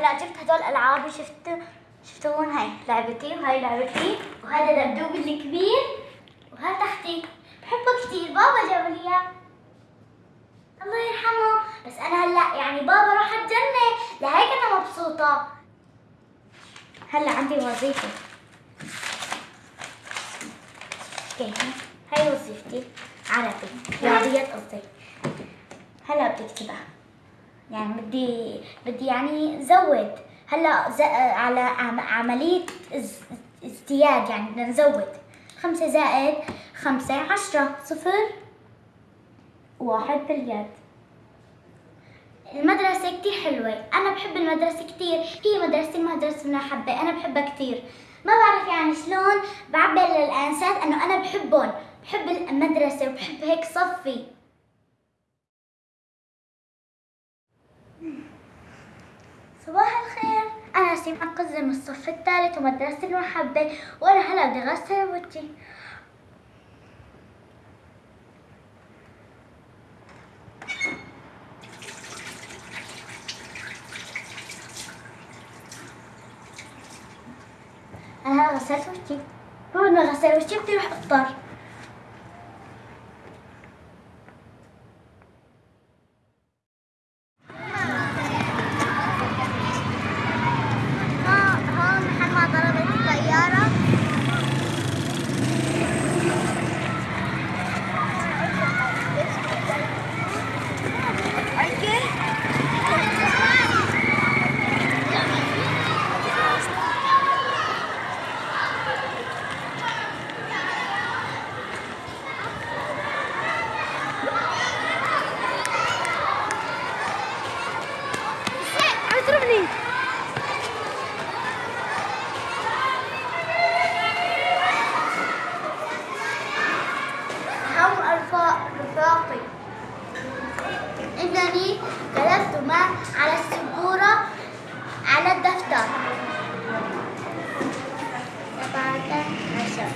هلا جبت هدول العابي شفت شفتوهم هاي لعبتي وهاي لعبتي وهذا دبدوب الكبير وهذا تحتي. بحبه كثير بابا جاب لي إياه. الله يرحمه. بس أنا هلأ يعني بابا راح الجنة. لهيك أنا مبسوطة. هلأ عندي وظيفة. أوكي هاي وظيفتي. عربي. رياضيات قصدي. هلأ بدي أكتبها. يعني بدي بدي يعني زود. هلأ ز... على عم... عملية از... ازدياد يعني بدنا نزود. خمسة زائد خمسة عشرة. صفر واحد باليد. المدرسة كتير حلوة. أنا بحب المدرسة كتير. هي مدرستي مدرسة منحبة أنا بحبها كتير. ما بعرف يعني شلون بعبر للأنسات أنه أنا بحبهم. بحب المدرسة وبحب هيك صفي. صباح الخير. أنا سيم أنقذ من الصف الثالث ومدرسة المحبة وأنا هلا بدي أغسل وجهي أنا هلا غسلت وجهي بعد ما غسل وجهي بدي أروح أفطر ها- هون محل ما ضربت الطيارة اضربني هم الرفا- رفاقي إنني كتبت ما على السبورة على الدفتر. سبعة عشر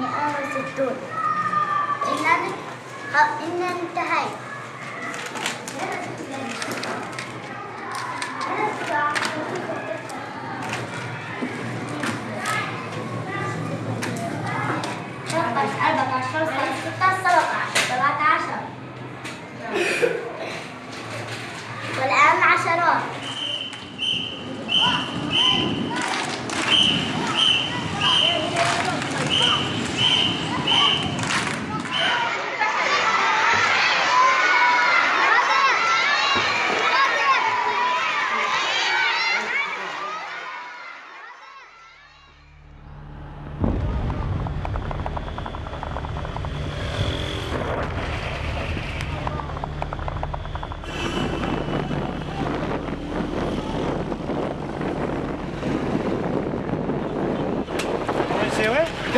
مئة وستون. إنني خ- إن انتهيت أربعة عشر ستة سبعة عشر سبعة عشر والآن عشرات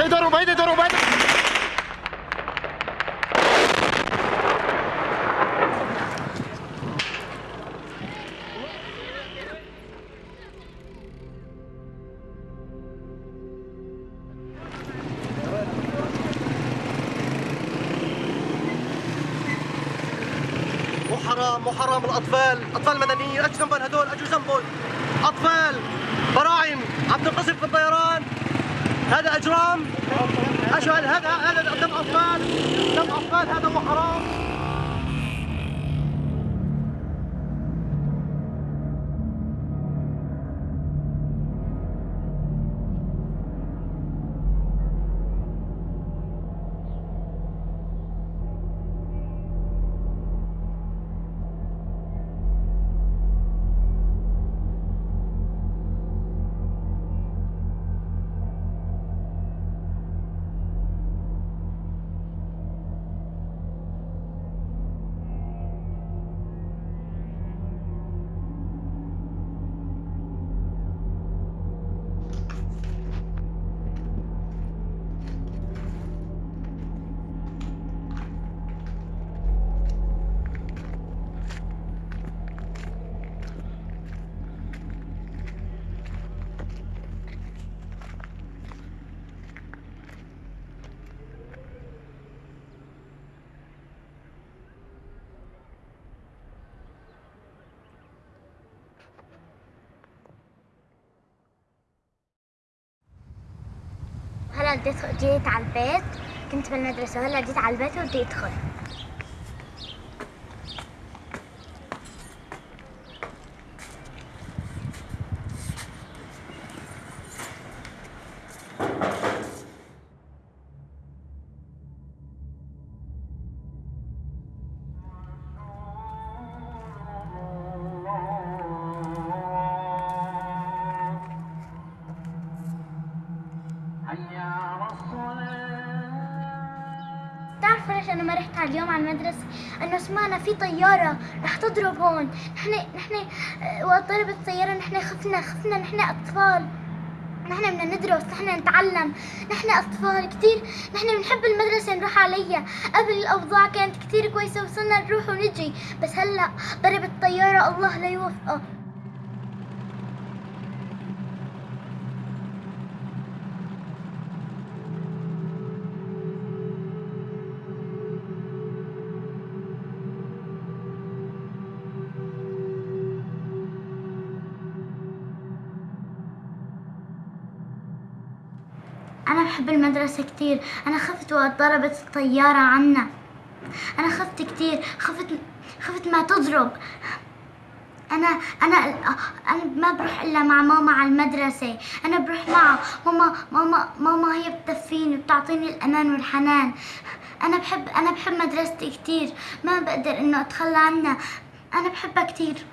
تقدروا ما مو حرام مو حرام الأطفال. أطفال مدنيين اجوا جنبهم هدول. اجوا جنبهم أطفال براعم. عم تنقصف في الطيران. هذا إجرام. اشو هذا هذا هذا دم أطفال. دم أطفال هذا أدخل- جيت على البيت؟ كنت بالمدرسة وهلا جيت على البيت وبدي أدخل ليش أنا ما رحت على اليوم على المدرسة؟ انه سمعنا في طيارة رح تضرب هون، نحن نحن آه، وقت ضربت الطيارة نحن خفنا خفنا. نحن أطفال. نحن بدنا ندرس نحن نتعلم. نحن أطفال كثير نحن بنحب المدرسة نروح عليها. قبل الأوضاع كانت كثير كويسة وصرنا نروح ونجي. بس هلأ ضربت الطيارة الله لا يوفقه. أنا بحب المدرسة كتير. أنا خفت وقت ضربت الطيارة عنا. أنا خفت كتير. خفت خفت ما تضرب. أنا أنا أنا ما بروح إلا مع ماما على المدرسة. أنا بروح معها ماما ماما ماما هي بتدفيني وبتعطيني الأمان والحنان. أنا بحب أنا بحب مدرستي كتير. ما بقدر إنه أتخلى عنها. أنا بحبها كتير.